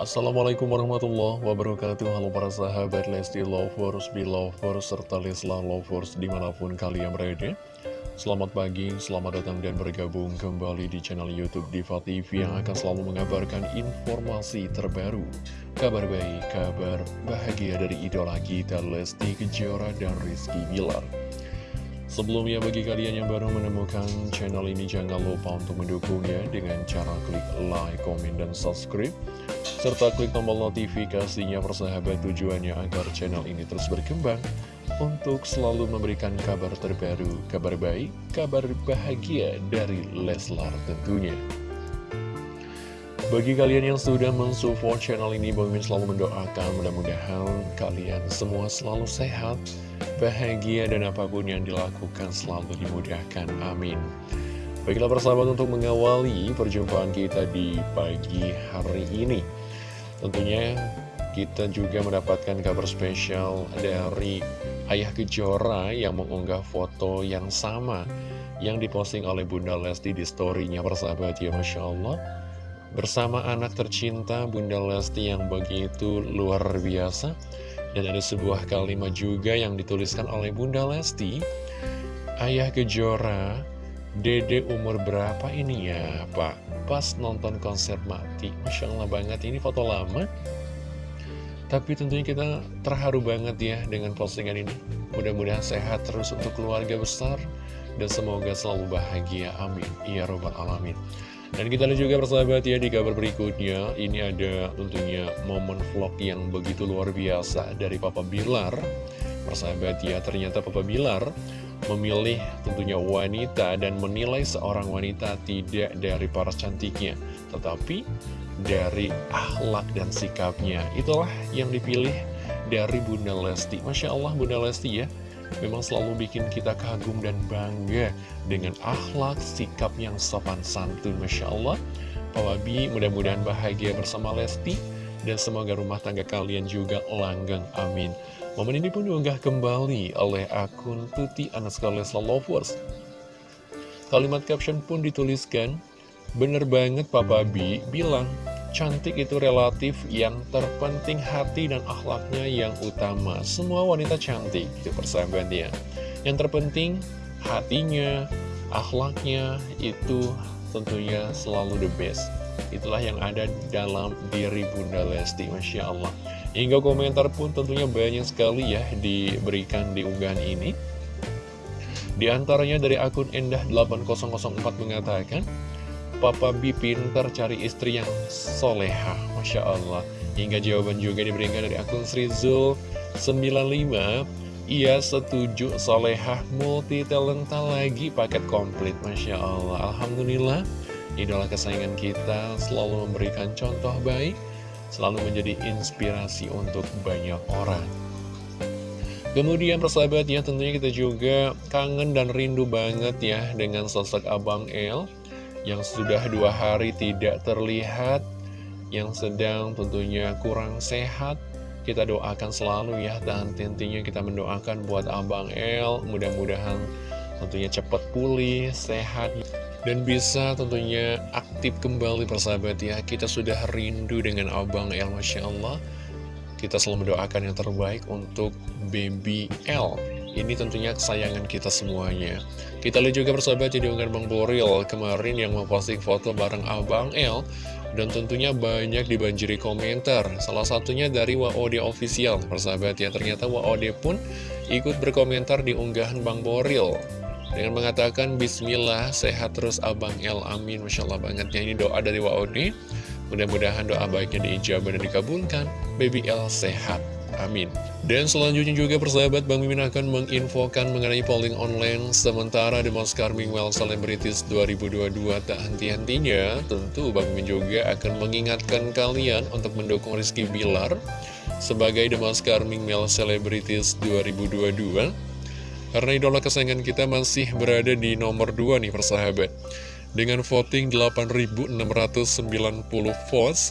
Assalamualaikum warahmatullahi wabarakatuh. Halo para sahabat Lesti Lovers, Belovers, serta Leslar Lovers di mana pun kalian berada. Selamat pagi, selamat datang dan bergabung kembali di channel Youtube Diva TV Yang akan selalu mengabarkan informasi terbaru Kabar baik, kabar bahagia dari idola kita Lesti Kejora dan Rizky Bilar Sebelumnya bagi kalian yang baru menemukan channel ini jangan lupa untuk mendukungnya dengan cara klik like, komen, dan subscribe serta klik tombol notifikasinya persahabat tujuannya agar channel ini terus berkembang untuk selalu memberikan kabar terbaru, kabar baik, kabar bahagia dari Leslar tentunya. Bagi kalian yang sudah mensupport channel ini, Bang selalu mendoakan mudah-mudahan kalian semua selalu sehat, bahagia, dan apa pun yang dilakukan selalu dimudahkan. Amin. Baiklah persahabat untuk mengawali perjumpaan kita di pagi hari ini. Tentunya kita juga mendapatkan kabar spesial dari Ayah Kejora yang mengunggah foto yang sama yang diposting oleh Bunda Lesti di storynya persahabat ya Masya Allah bersama anak tercinta Bunda Lesti yang begitu luar biasa. Dan ada sebuah kalimat juga yang dituliskan oleh Bunda Lesti. Ayah Kejora Dede umur berapa ini ya Pak? Pas nonton konser mati. Masya Allah banget ini foto lama. Tapi tentunya kita terharu banget ya dengan postingan ini. Mudah-mudahan sehat terus untuk keluarga besar. Dan semoga selalu bahagia. Amin. Ya robbal alamin dan kita lihat juga persahabat ya di kabar berikutnya. Ini ada tentunya momen vlog yang begitu luar biasa dari Papa Bilar. Persahabat ya ternyata Papa Bilar memilih tentunya wanita dan menilai seorang wanita tidak dari paras cantiknya Tetapi dari akhlak dan sikapnya. Itulah yang dipilih dari Bunda Lesti. Masya Allah Bunda Lesti ya memang selalu bikin kita kagum dan bangga dengan akhlak, sikap yang sopan santun, Masya Allah. Pak Wabi mudah-mudahan bahagia bersama Lesti, dan semoga rumah tangga kalian juga langgeng, amin. Momen ini pun diunggah kembali oleh akun Tuti Anaska Lesla Lovers. Kalimat caption pun dituliskan, Bener banget Papa Bi bilang, Cantik itu relatif, yang terpenting hati dan akhlaknya yang utama. Semua wanita cantik, itu persahabat ya. Yang terpenting hatinya, akhlaknya, itu tentunya selalu the best. Itulah yang ada dalam diri Bunda Lesti, Masya Allah. Hingga komentar pun tentunya banyak sekali ya diberikan di unggahan ini. Di antaranya dari akun Endah8004 mengatakan, Papa B pinter cari istri yang soleha. Masya Allah. Hingga jawaban juga diberikan dari akun Srizul 95 Ia setuju solehah multi talenta lagi paket komplit. Masya Allah. Alhamdulillah. Idola kesayangan kita selalu memberikan contoh baik Selalu menjadi inspirasi untuk banyak orang. Kemudian persahabat ya tentunya kita juga kangen dan rindu banget ya dengan sosok Abang El yang sudah dua hari tidak terlihat, yang sedang tentunya kurang sehat, kita doakan selalu ya, dan tentunya kita mendoakan buat Abang El, mudah-mudahan tentunya cepat pulih, sehat, dan bisa tentunya aktif kembali persahabat ya. Kita sudah rindu dengan Abang El, Masya Allah. Kita selalu mendoakan yang terbaik untuk baby L ini tentunya kesayangan kita semuanya. Kita lihat juga persahabat jadi unggahan Bang Boril kemarin yang memposting foto bareng Abang L. Dan tentunya banyak dibanjiri komentar. Salah satunya dari WOD Official. Persahabat ya, ternyata WOD pun ikut berkomentar di unggahan Bang Boril. Dengan mengatakan Bismillah, sehat terus Abang L, amin Masya Allah banget ya, ini doa dari WOD Mudah-mudahan doa baiknya diijabah dan dikabulkan Baby L sehat Amin. Dan selanjutnya juga persahabat Bang Mimin akan menginfokan mengenai polling online sementara The Most Charming Well Celebrities 2022 tak henti-hentinya. Tentu Bang Mimin juga akan mengingatkan kalian untuk mendukung Rizky Bilar sebagai The Most Charming Male Celebrities 2022. Karena idola kesayangan kita masih berada di nomor 2 nih persahabat. Dengan voting 8.690 votes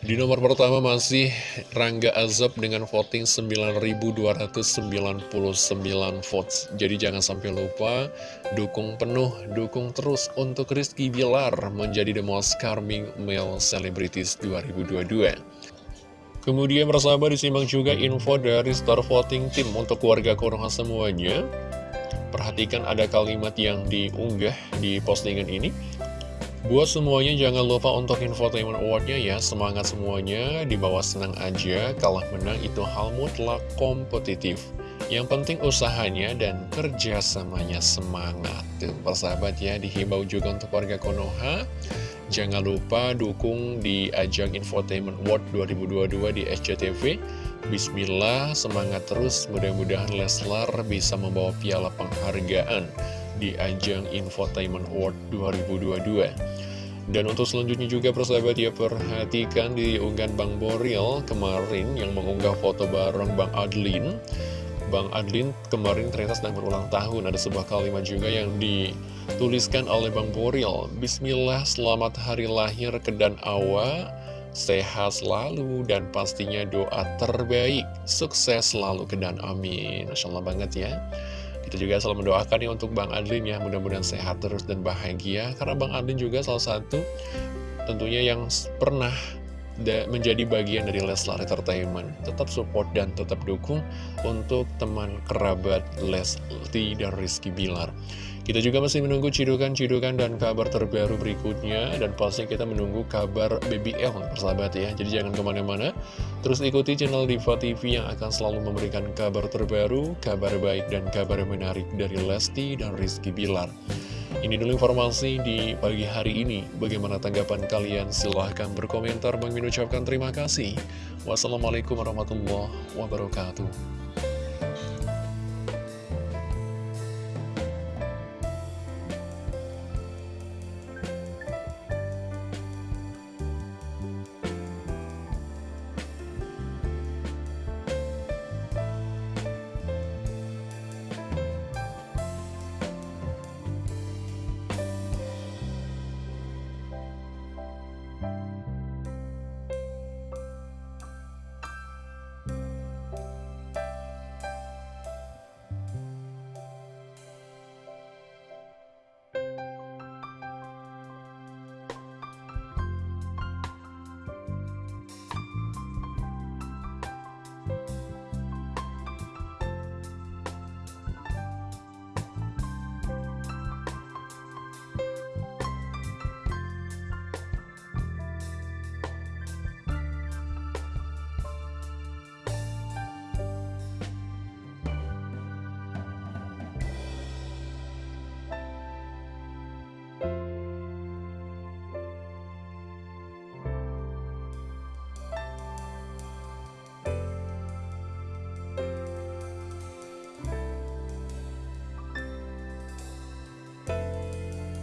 Di nomor pertama masih Rangga Azab dengan voting 9.299 votes. Jadi jangan sampai lupa dukung penuh, dukung terus untuk Rizky Bilar menjadi the most charming male celebrities 2022. Kemudian persahabat disimak juga info dari Star Voting Team untuk keluarga Konoha semuanya. Perhatikan ada kalimat yang diunggah di postingan ini. Buat semuanya jangan lupa untuk infotainment awardnya ya. Semangat semuanya, di bawah senang aja Kalah menang itu hal mutlak kompetitif. Yang penting usahanya dan kerjasamanya semangat. Tuh persahabat ya, dihimbau juga untuk warga Konoha. Jangan lupa dukung di ajang Infotainment Award 2022 di SCTV Bismillah, semangat terus. Mudah-mudahan Leslar bisa membawa piala penghargaan di ajang Infotainment Award 2022 dan untuk selanjutnya juga persahabat ya perhatikan di unggahan Bang Boril kemarin yang mengunggah foto bareng Bang Adlin. Bang Adlin kemarin ternyata sedang berulang tahun. Ada sebuah kalimat juga yang dituliskan oleh Bang Boril. Bismillah selamat hari lahir ke Dan Awa. Sehat selalu dan pastinya doa terbaik. Sukses selalu ke Dan Amin. Masya Allah banget ya kita juga selalu mendoakan ya untuk Bang Adlin ya, mudah-mudahan sehat terus dan bahagia. Karena Bang Adlin juga salah satu tentunya yang pernah menjadi bagian dari Leslar Entertainment. Tetap support dan tetap dukung untuk teman kerabat Lesti dan Rizky Bilar. Kita juga masih menunggu cidukan-cidukan dan kabar terbaru berikutnya Dan pasti kita menunggu kabar BBL persahabat ya Jadi jangan ke mana-mana Terus ikuti channel Diva TV yang akan selalu memberikan kabar terbaru Kabar baik dan kabar menarik dari Lesti dan Rizky Bilar ini dulu informasi di pagi hari ini. Bagaimana tanggapan kalian? Silahkan berkomentar. Bang ucapkan terima kasih. Wassalamualaikum warahmatullahi wabarakatuh.